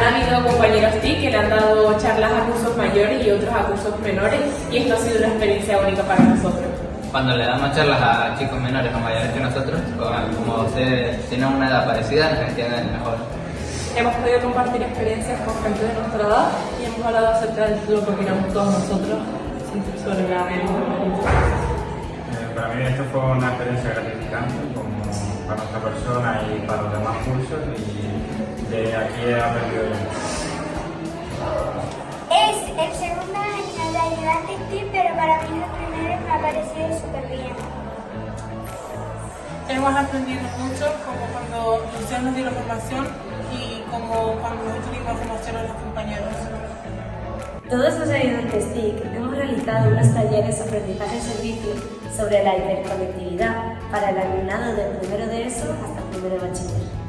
Han habido compañeros TIC que le han dado charlas a cursos mayores y otros a cursos menores y esto ha sido una experiencia única para nosotros. Cuando le damos charlas a chicos menores o mayores que nosotros, como se tienen una edad parecida, nos entienden mejor. Hemos podido compartir experiencias con gente de nuestra edad y hemos hablado acerca de lo que opinamos todos nosotros sobre la eh, Para mí esto fue una experiencia gratificante como para nuestra persona y para los demás cursos y de aquí he aprendido Es el segundo año de ayudante TIP, pero para mí el primero me ha parecido súper bien. Hemos aprendido mucho, como cuando Luciano nos dio la formación y como cuando nosotros dimos formación a los compañeros. Todos los ayudantes TIC hemos realizado unos talleres de aprendizaje servicio sobre la hiperconectividad para el alumnado del primero de ESO hasta primero de bachiller.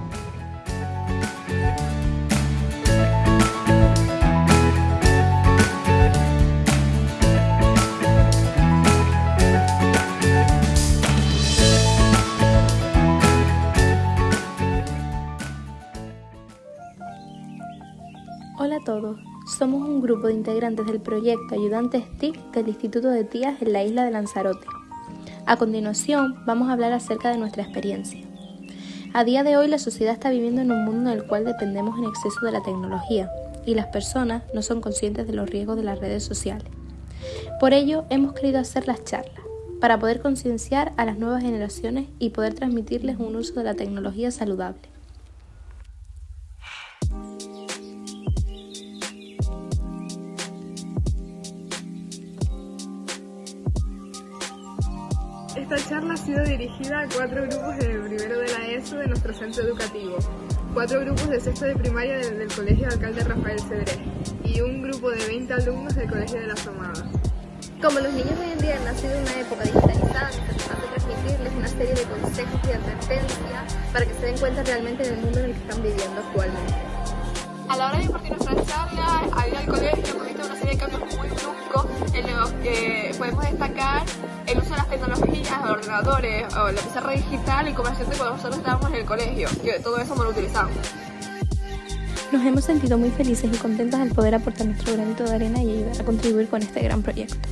Somos un grupo de integrantes del proyecto Ayudantes TIC del Instituto de Tías en la isla de Lanzarote. A continuación vamos a hablar acerca de nuestra experiencia. A día de hoy la sociedad está viviendo en un mundo en el cual dependemos en exceso de la tecnología y las personas no son conscientes de los riesgos de las redes sociales. Por ello hemos querido hacer las charlas, para poder concienciar a las nuevas generaciones y poder transmitirles un uso de la tecnología saludable. Esta charla ha sido dirigida a cuatro grupos de primero de la ESO de nuestro centro educativo, cuatro grupos de sexto de primaria del, Colegio de Alcalde Rafael Cedré y un grupo de 20 alumnos del Colegio de las Amadas. Como los niños hoy en día han nacido en una época digitalizada, necesitamos transmitirles una serie de consejos y advertencias para que se den cuenta realmente del mundo en el que están viviendo actualmente. A la hora de impartir nuestra charla, al ir al colegio, de cambios muy bruscos en los que podemos destacar el uso de las tecnologías, los ordenadores, o la pizarra digital y siempre cuando nosotros estábamos en el colegio, que todo eso no lo utilizamos. Nos hemos sentido muy felices y contentas al poder aportar nuestro granito de arena y ayudar a contribuir con este gran proyecto.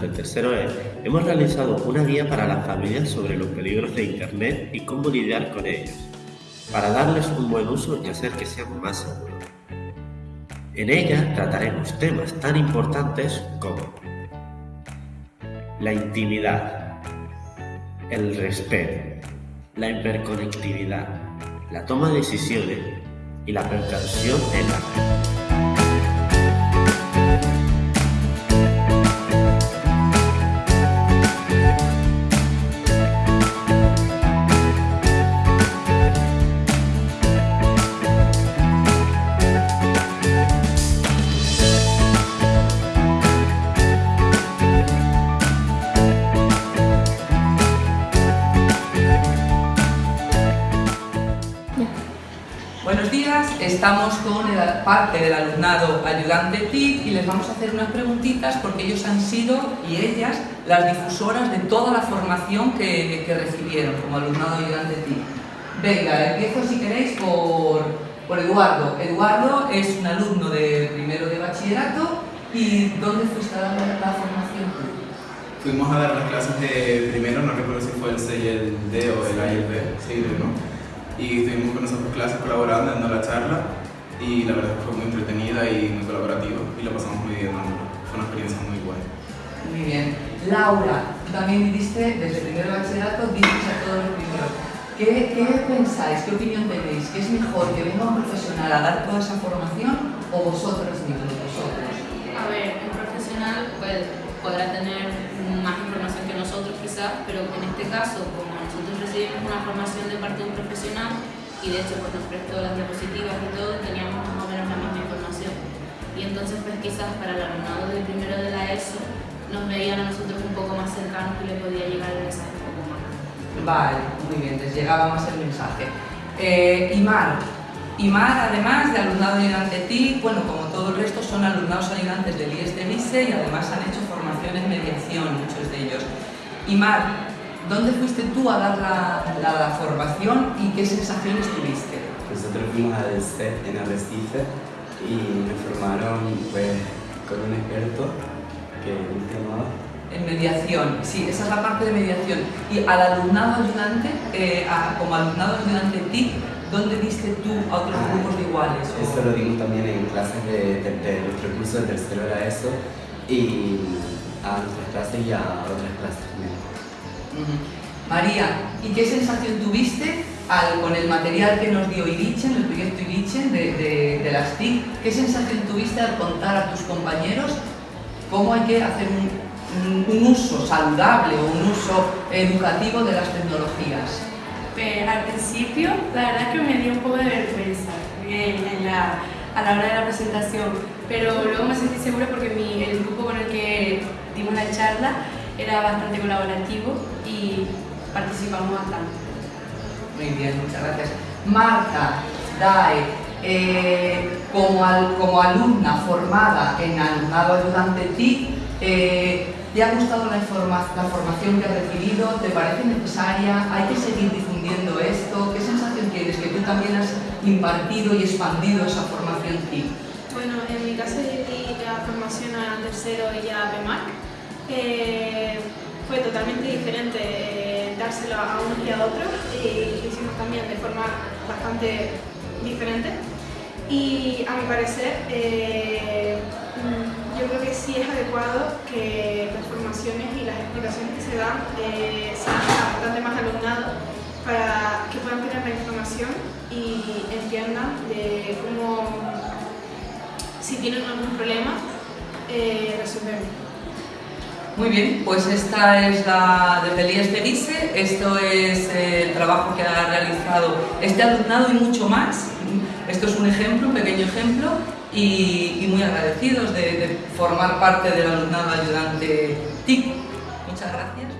Del tercero E hemos realizado una guía para las familias sobre los peligros de Internet y cómo lidiar con ellos, para darles un buen uso y hacer que sean más seguros. En ella trataremos temas tan importantes como la intimidad, el respeto, la hiperconectividad, la toma de decisiones y la precaución en la red. Estamos con parte del alumnado ayudante TIC y les vamos a hacer unas preguntitas porque ellos han sido, y ellas, las difusoras de toda la formación que, recibieron como alumnado ayudante TIC. Venga, empiezo si queréis por, por Eduardo. Eduardo es un alumno de primero de bachillerato y ¿dónde fuiste a dar la formación? Fuimos a dar las clases de primero, no recuerdo si fue el C y el D o el A y el B, sí, ¿no? Y estuvimos con nosotros clases colaborando, dando la charla y la verdad que fue muy entretenida y muy colaborativa y la pasamos muy bien Fue una experiencia muy buena. Muy bien. Laura, también viviste desde primero bachillerato, viste a todos los primeros. ¿Qué, ¿Qué, pensáis? ¿Qué opinión tenéis? ¿Qué es mejor que venga un profesional a dar toda esa formación o vosotros mismos, vosotros? A ver, un profesional pues, podrá tener más información que nosotros quizás, pero en este caso, como recibimos una formación de parte de un profesional y de hecho pues nos prestó las diapositivas y todo, teníamos más o menos la misma información. Entonces, pues quizás para el alumnado de primero de la ESO nos veían a nosotros un poco más cercanos y le podía llegar el mensaje un poco más. Vale, muy bien, les llegaba más el mensaje. Eh, Imar. Imar, además de alumnado ayudante TIC, bueno, como todo el resto, son alumnados ayudantes del IES de MISE y además han hecho formación en mediación, muchos de ellos. Imar, ¿dónde fuiste tú a dar la, la, formación y qué sensaciones tuviste? Nosotros fuimos al CEP en Arrecife y me formaron pues, con un experto que se llamaba en mediación, sí, esa es la parte de mediación. Y al alumnado ayudante, eh, a, como alumnado ayudante TIC, ¿dónde diste tú a otros ah, grupos de iguales? O... Eso lo dimos también en clases de, de, de nuestro curso de tercero era eso y a nuestras clases y a otras clases también. María, ¿y qué sensación tuviste al, con el material que nos dio Irichen, el proyecto Irichen de, de, de las TIC? ¿Qué sensación tuviste al contar a tus compañeros cómo hay que hacer un, un uso saludable o un uso educativo de las tecnologías? Pues, al principio, la verdad es que me dio un poco de vergüenza en, en la, a la hora de la presentación, pero luego me sentí segura porque mi, el grupo con el que dimos la charla era bastante colaborativo y participamos bastante. Muy bien, muchas gracias. Marta, Dae, eh, como, al, como alumna formada en alumnado ayudante TIC, eh, ¿Te ha gustado la, la, formación que has recibido? ¿Te parece necesaria? ¿Hay que seguir difundiendo esto? ¿Qué sensación tienes? Que tú también has impartido y expandido esa formación TIC. Bueno, en mi caso yo di la formación a tercero y a BEMAC. Fue totalmente diferente eh, dárselo a unos y a otros y lo hicimos también de forma bastante diferente. Y a mi parecer, eh, yo creo que sí es adecuado que las formaciones y las explicaciones que se dan eh, sean bastante más alumnados para que puedan tener la información y entiendan de cómo, si tienen algún problema, resolverlo. Muy bien, pues esta es la de Pelías Felice, esto es el trabajo que ha realizado este alumnado y mucho más. Esto es un ejemplo, un pequeño ejemplo, y, muy agradecidos de, de, formar parte del alumnado ayudante TIC. Muchas gracias.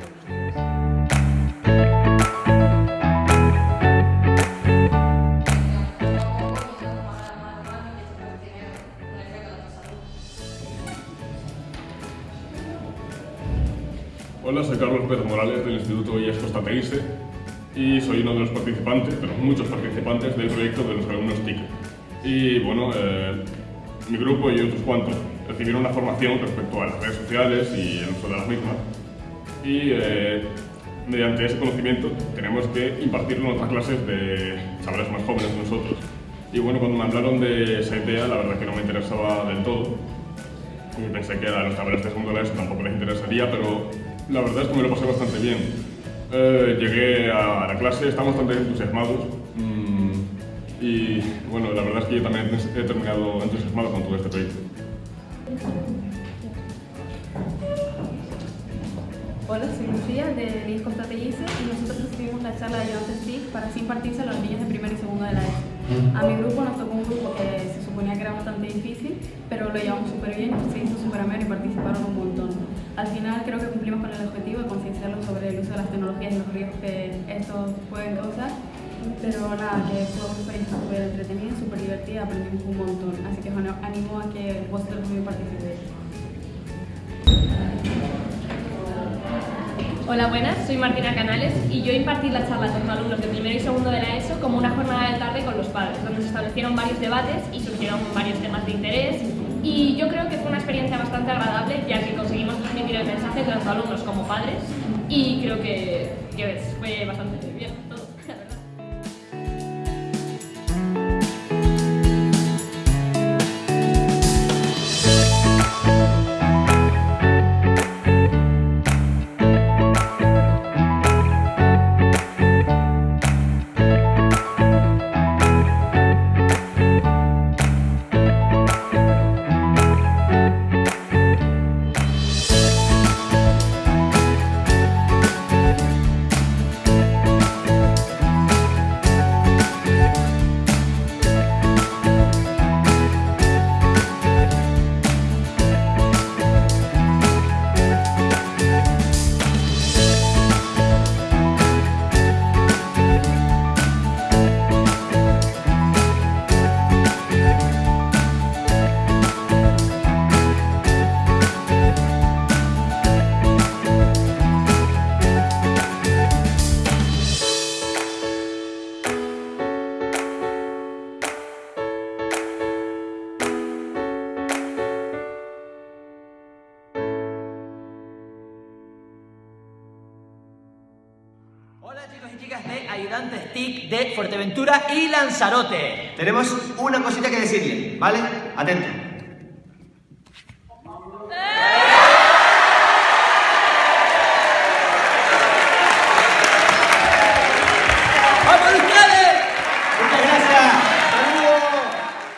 Pérez Morales del Instituto IES Costa Teguise y soy uno de los participantes, los muchos participantes del proyecto de los alumnos TIC. Y bueno, eh, mi grupo y otros cuantos recibieron una formación respecto a las redes sociales y el uso de las mismas. Y eh, mediante ese conocimiento tenemos que impartirlo en otras clases de chavales más jóvenes que nosotros. Y bueno, cuando me hablaron de esa idea, la verdad que no me interesaba del todo. Y pensé que a los chavales de segundo tampoco les interesaría, pero la verdad es que me lo pasé bastante bien. Eh, llegué a la clase, estamos bastante entusiasmados. Mmm, y bueno, la verdad es que yo también he terminado entusiasmado con todo este proyecto. Hola, soy Lucía de Lies Constatellise y nosotros recibimos la charla de ayudantes TIC para así impartirse a los niños de primero y segundo de la ESO. A mi grupo nos tocó un grupo que se suponía que era bastante difícil, pero lo llevamos súper bien, se hizo súper ameno y participaron un montón. Creo que cumplimos con el objetivo de concienciarlos sobre el uso de las tecnologías y los riesgos que estos pueden causar pero nada, que fue una experiencia súper entretenida, súper divertida, aprendimos un montón. Así que bueno, animo a que vosotros también participéis. Hola, buenas, soy Martina Canales y yo impartí la charla con alumnos de primero y segundo de la ESO como una jornada de tarde con los padres, donde se establecieron varios debates y surgieron varios temas de interés. Y yo creo que fue una experiencia bastante agradable, ya que conseguimos transmitir el mensaje tanto alumnos como padres. Y creo que, que fue bastante bien Hola chicos y chicas de Ayudantes TIC de Fuerteventura y Lanzarote. Tenemos una cosita que decirle, ¿vale? Atento.